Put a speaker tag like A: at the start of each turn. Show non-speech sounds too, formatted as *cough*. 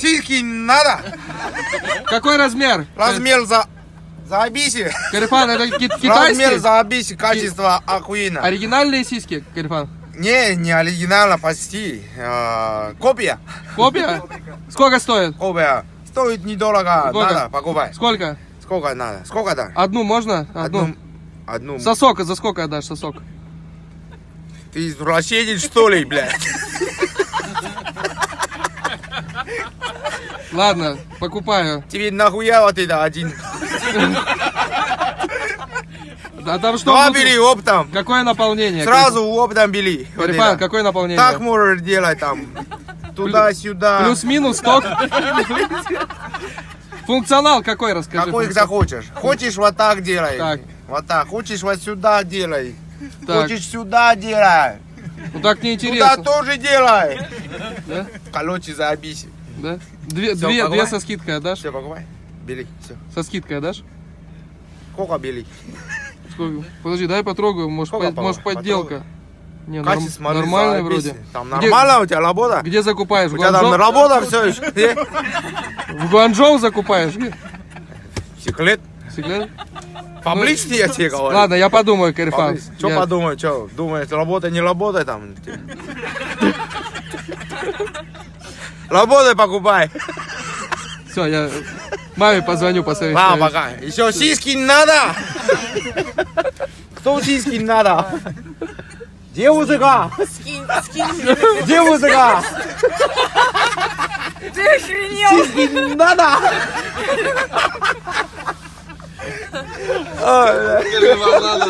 A: Сиськи не надо.
B: Какой размер?
A: Размер за... Заебись.
B: Карифан, это ки-
A: Размер
B: китайский?
A: заебись, качество охуенно.
B: Оригинальные сиськи, Карифан?
A: Не, не оригинально, почти. А, Копия.
B: Копия? Сколько стоит?
A: Копия. Стоит недорого.
B: Сколько?
A: Надо, покупай.
B: Сколько?
A: Сколько надо? Сколько да?
B: Одну можно? Одну.
A: Одну. Одну.
B: Сосок, за сколько отдашь сосок?
A: Ты извращенец, что ли, блядь?
B: Ладно, покупаю.
A: Тебе нахуя вот это один?
B: А там что
A: Два
B: внутри?
A: бери оптом.
B: Какое наполнение?
A: Сразу оптом бери. Вот
B: Карифан,
A: это.
B: какое наполнение?
A: Так можешь делать там. Туда-сюда.
B: Плюс-минус ток? Функционал какой, расскажи.
A: Какой захочешь. Хочешь вот так делай.
B: Так.
A: Вот так. Хочешь вот сюда делай.
B: Так.
A: Хочешь сюда делай.
B: Ну так
A: Туда
B: неинтересно.
A: тоже делай.
B: Да?
A: Короче, заебись.
B: Да? Две,
A: Всё,
B: две, две со скидкой отдашь?
A: Все, покупай. Бери. Все.
B: Со скидкой отдашь?
A: Сколько бери?
B: Сколько? Подожди, дай потрогаю, может,
A: Сколько, Павел?
B: может подделка. Не, норм-
A: смотри, заебись.
B: вроде.
A: Там
B: Где-
A: нормально у тебя работа?
B: Где закупаешь?
A: У тебя там работа все еще? *laughs* Где?
B: В Гуанчжоу закупаешь? Где?
A: Секрет?
B: Секрет?
A: Поблизости я тебе говорю.
B: Ладно, я подумаю, Карифан.
A: Что
B: Я-
A: подумай, что? Думаешь, работа не работает там? *laughs* Работай, покупай.
B: Все, я маме позвоню, посоветуюсь.
A: Ладно, пока. Еще сиськи не надо. Кто сиськи не надо? Где музыка? Где музыка?
C: Ты охренел?
A: Сиськи не надо.
B: Ладно.